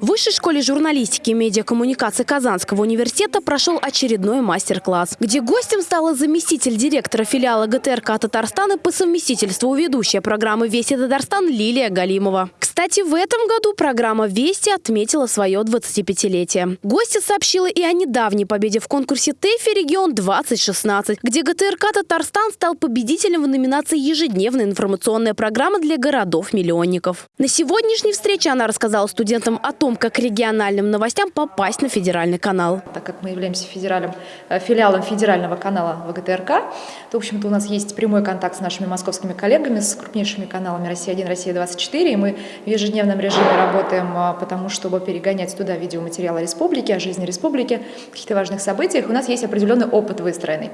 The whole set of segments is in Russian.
В Высшей школе журналистики и медиакоммуникации Казанского университета прошел очередной мастер-класс, где гостем стала заместитель директора филиала ГТРК Татарстана по совместительству ведущая программы «Вести Татарстан» Лилия Галимова. Кстати, в этом году программа «Вести» отметила свое 25-летие. Гостья сообщила и о недавней победе в конкурсе ТЭФИ «Регион-2016», где ГТРК Татарстан стал победителем в номинации «Ежедневная информационная программа для городов-миллионников». На сегодняшней встрече она рассказала студентам о том, как региональным новостям попасть на федеральный канал. Так как мы являемся федеральным, э, филиалом федерального канала ВГТРК, то, в общем-то, у нас есть прямой контакт с нашими московскими коллегами, с крупнейшими каналами «Россия-1», «Россия-24», и мы ежедневном режиме работаем а, потому, чтобы перегонять туда видеоматериалы республики, о жизни республики, каких-то важных событиях. У нас есть определенный опыт выстроенный.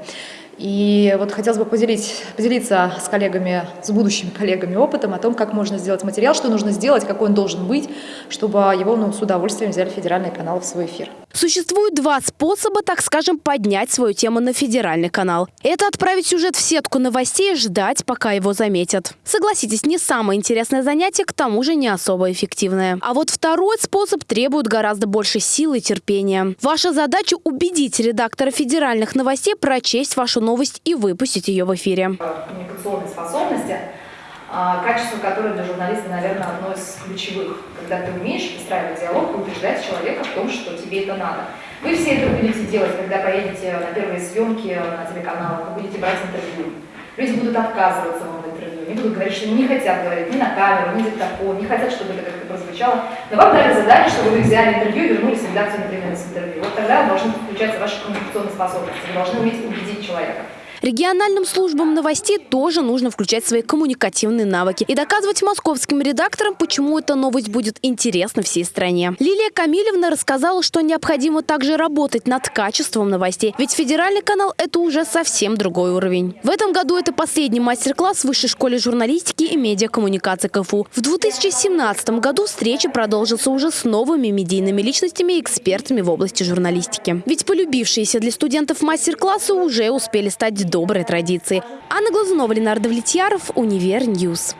И вот хотелось бы поделить, поделиться с коллегами, с будущими коллегами опытом о том, как можно сделать материал, что нужно сделать, какой он должен быть, чтобы его ну, с удовольствием взяли федеральный канал в свой эфир. Существует два способа, так скажем, поднять свою тему на федеральный канал. Это отправить сюжет в сетку новостей и ждать, пока его заметят. Согласитесь, не самое интересное занятие, к тому же не особо эффективное. А вот второй способ требует гораздо больше силы и терпения. Ваша задача – убедить редактора федеральных новостей прочесть вашу новость и выпустить ее в эфире. Способности, качество которое для журналиста, наверное, одно из ключевых. Когда ты умеешь выстраивать диалог и убеждать человека в том, что тебе это надо. Вы все это будете делать, когда поедете на первые съемки на телеканалах, вы будете брать интервью. Люди будут отказываться вам в интервью, они будут говорить, что не хотят говорить ни на камеру, ни диктофон, не хотят, чтобы это как-то прозвучало. Но вам дали задание, чтобы вы взяли интервью и вернулись в редакцию, например, с интервью. Вот тогда должны включаться ваши коммуникационные способности, вы должны уметь убедить человека. Региональным службам новостей тоже нужно включать свои коммуникативные навыки и доказывать московским редакторам, почему эта новость будет интересна всей стране. Лилия Камилевна рассказала, что необходимо также работать над качеством новостей, ведь федеральный канал – это уже совсем другой уровень. В этом году это последний мастер-класс в Высшей школе журналистики и медиакоммуникации КФУ. В 2017 году встреча продолжится уже с новыми медийными личностями и экспертами в области журналистики. Ведь полюбившиеся для студентов мастер-классы уже успели стать доброй традиции. Анна Глазунова, Ленардо Влетьяров, Универ Ньюс.